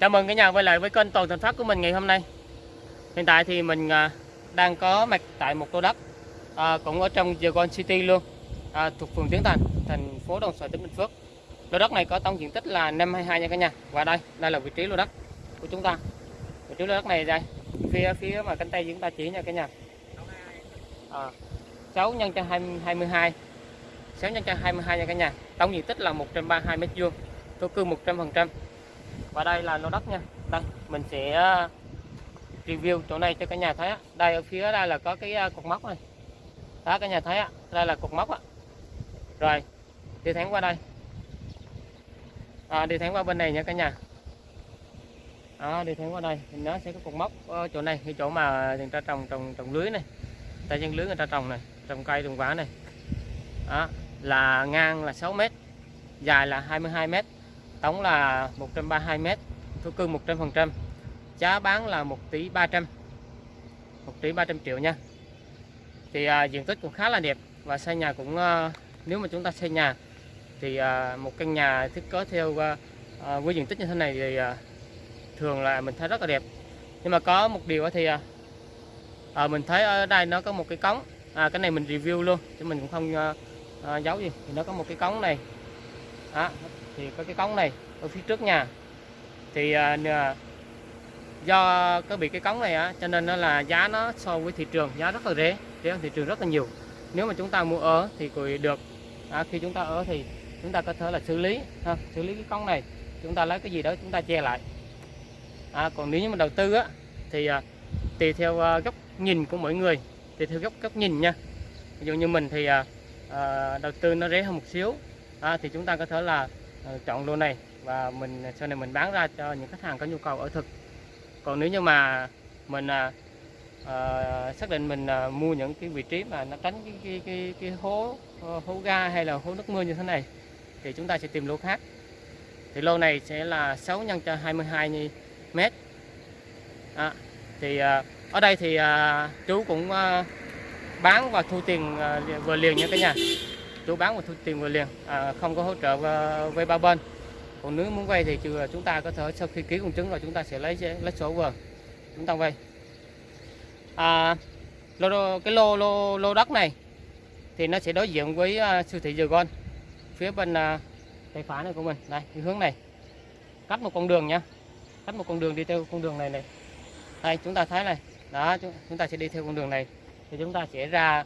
Chào mừng cả nhà quay lại với kênh Toàn Thành Phát của mình ngày hôm nay. Hiện tại thì mình à, đang có mặt tại một lô đất à, cũng ở trong Sài City luôn, à, thuộc phường Tiến Thành, thành phố Đồng Xoài, tỉnh Bình Phước. Lô đất này có tổng diện tích là 522 nha cả nhà. Và đây, đây là vị trí lô đất của chúng ta. Vị trí lô đất này đây, phía phía mà cánh tay chúng ta chỉ nha cả nhà. À, 6 nhân cho 20, 22 6 nhân cho 22 nha cả nhà. Tổng diện tích là 132 m2, thổ cư 100% và đây là lô đất nha. Đây mình sẽ ờ, review chỗ này cho cả nhà thấy đây ở phía đây là có cái ờ, cột mốc này. Đó cả nhà thấy đây là cột mốc rồi đi thẳng qua đây. À, đi thẳng qua bên này nha cả nhà. Đó, đi thẳng qua đây. Thì nó sẽ có cột mốc ở chỗ này cái chỗ mà người ta trồng trồng trồng lưới này. Tay dân lưới người ta trồng này trồng cây trồng quả này. Đó, là ngang là 6 mét dài là 22 mét tổng là 132 m thổ cư 100% giá bán là 1 tỷ 300 1 tỷ 300 triệu nha. Thì à, diện tích cũng khá là đẹp và xây nhà cũng à, nếu mà chúng ta xây nhà thì à, một căn nhà thiết kế theo à, à, với diện tích như thế này thì à, thường là mình thấy rất là đẹp. Nhưng mà có một điều thì à, à, mình thấy ở đây nó có một cái cống. À, cái này mình review luôn chứ mình cũng không à, à, giấu gì. Thì nó có một cái cống này. Đó, thì có cái cống này ở phía trước nhà. Thì à, do có bị cái cống này á cho nên nó là giá nó so với thị trường giá rất là rẻ rẻ hơn thị trường rất là nhiều. Nếu mà chúng ta mua ở thì cũng được. À, khi chúng ta ở thì chúng ta có thể là xử lý ha, xử lý cái cống này. Chúng ta lấy cái gì đó chúng ta che lại. À, còn nếu như mà đầu tư á thì à, tùy theo à, góc nhìn của mỗi người tùy theo góc góc nhìn nha. Ví dụ như mình thì à, à, đầu tư nó rẻ hơn một xíu à, thì chúng ta có thể là Ờ, chọn lô này và mình sau này mình bán ra cho những khách hàng có nhu cầu ở thực. Còn nếu như mà mình à, à, xác định mình à, mua những cái vị trí mà nó tránh cái cái cái, cái hố ờ, hố ga hay là hố nước mưa như thế này thì chúng ta sẽ tìm lô khác. Thì lô này sẽ là 6 nhân cho 22 mét. À, thì à, ở đây thì à, chú cũng à, bán và thu tiền à, vừa liền nha cả nhà chú bán và thu tiền vừa liền. À, không có hỗ trợ vay ba bên. Còn nếu muốn vay thì chúng ta có thể sau khi ký công chứng rồi chúng ta sẽ lấy lấy số vừa chúng ta vay. À, lô, cái lô lô lô đất này thì nó sẽ đối diện với uh, siêu thị Dừa phía bên uh, tay phải này của mình. Đây cái hướng này. Cắt một con đường nha. Cắt một con đường đi theo con đường này này. Đây chúng ta thấy này. Đó chúng ta sẽ đi theo con đường này. Thì chúng ta sẽ ra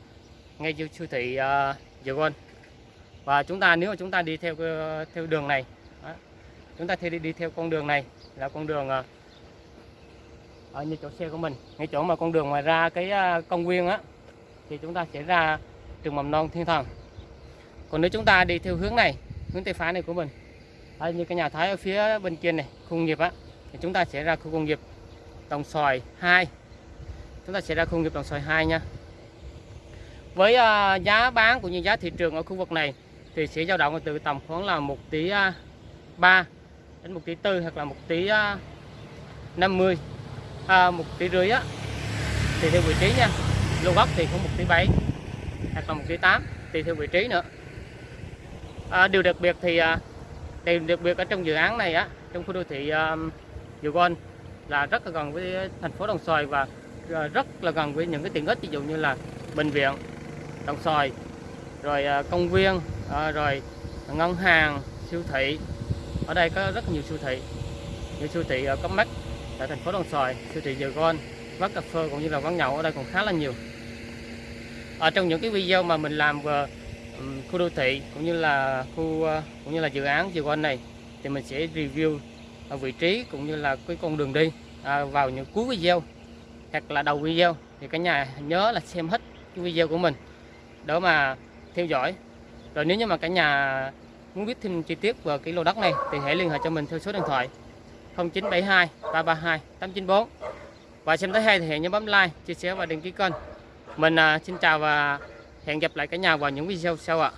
ngay siêu thị à, uh, Dừa và chúng ta nếu mà chúng ta đi theo ờ, theo đường này đó, chúng ta đi đi theo con đường này là con đường ờ, ở như chỗ xe của mình ngay chỗ mà con đường ngoài ra cái ờ, công viên á thì chúng ta sẽ ra trường mầm non thiên thần. Còn nếu chúng ta đi theo hướng này hướng tây phải này của mình đây, như cái nhà thái ở phía bên kia này khu công nghiệp á thì chúng ta sẽ ra khu công nghiệp đồng xoài 2 chúng ta sẽ ra khu công nghiệp đồng xoài 2 nha. Với uh, giá bán cũng như giá thị trường ở khu vực này thì sẽ dao động từ tầm khoảng là 1 tỷ à, 3 đến 1 tỷ 4 hoặc là 1 tỷ 50 à, 1 à, tỷ rưỡi á. Thì theo vị trí nha lô gốc thì cũng 1 tỷ 7 hoặc là 1 tỷ 8 tùy theo vị trí nữa. À, điều đặc biệt thì à, điều đặc biệt ở trong dự án này á trong khu đô thị um, Gôn là rất là gần với thành phố Đồng Xoài và rất là gần với những cái tiện ích ví dụ như là bệnh viện Đồng Xoài rồi công viên à, rồi ngân hàng siêu thị. Ở đây có rất nhiều siêu thị. Như siêu thị ở Cốc Mắt tại thành phố Đồng Xoài siêu thị Dừa Gon quán cà phê cũng như là quán nhậu ở đây còn khá là nhiều. Ở trong những cái video mà mình làm về khu đô thị cũng như là khu ờ, cũng như là dự án Dừa Gon này thì mình sẽ review ở vị trí cũng như là cái con đường đi à, vào những cuối video hoặc là đầu video. Thì cả nhà nhớ là xem hết cái video của mình để mà theo dõi rồi nếu như mà cả nhà muốn biết thêm chi tiết về cái lô đất này thì hãy liên hệ cho mình theo số điện thoại 0972 332 894 và xem thấy hay thì hãy nhớ bấm like, chia sẻ và đăng ký kênh. Mình à, xin chào và hẹn gặp lại cả nhà vào những video sau ạ.